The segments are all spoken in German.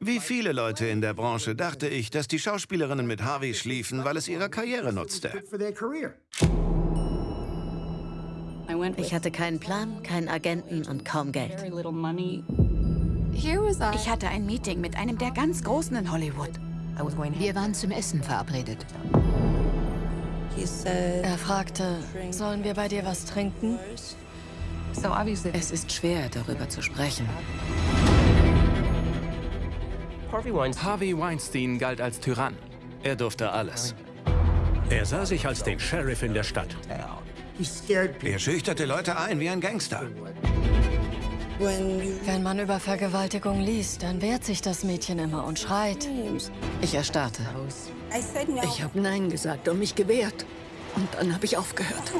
Wie viele Leute in der Branche dachte ich, dass die Schauspielerinnen mit Harvey schliefen, weil es ihrer Karriere nutzte. Ich hatte keinen Plan, keinen Agenten und kaum Geld. Ich hatte ein Meeting mit einem der ganz Großen in Hollywood. Wir waren zum Essen verabredet. Er fragte, sollen wir bei dir was trinken? Es ist schwer, darüber zu sprechen. Harvey Weinstein galt als Tyrann. Er durfte alles. Er sah sich als den Sheriff in der Stadt. Er schüchterte Leute ein wie ein Gangster. Wenn man über Vergewaltigung liest, dann wehrt sich das Mädchen immer und schreit. Ich erstarrte. Ich habe Nein gesagt und mich gewehrt. Und dann habe ich aufgehört.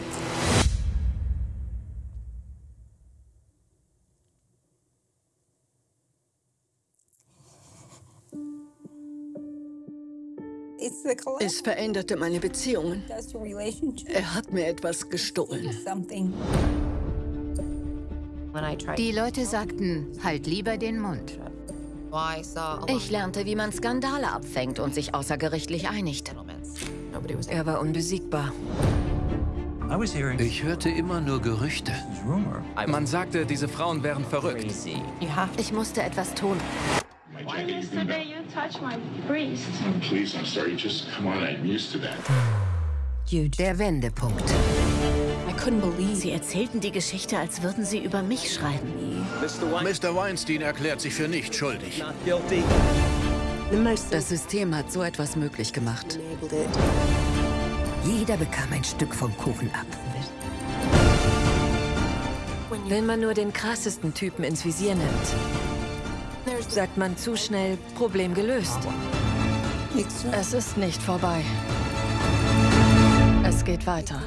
Es veränderte meine Beziehungen. Er hat mir etwas gestohlen. Die Leute sagten, halt lieber den Mund. Ich lernte, wie man Skandale abfängt und sich außergerichtlich einigt. Er war unbesiegbar. Ich hörte immer nur Gerüchte. Man sagte, diese Frauen wären verrückt. Ich musste etwas tun. Yesterday you touched my breast. Please, I'm sorry. Just come on. I'm used to that. Der Wendepunkt. I Sie erzählten die Geschichte, als würden sie über mich schreiben. Mr. Weinstein erklärt sich für nicht schuldig. Das System hat so etwas möglich gemacht. Jeder bekam ein Stück vom Kuchen ab. Wenn man nur den krassesten Typen ins Visier nimmt, sagt man zu schnell, Problem gelöst. Es ist nicht vorbei. Es geht weiter.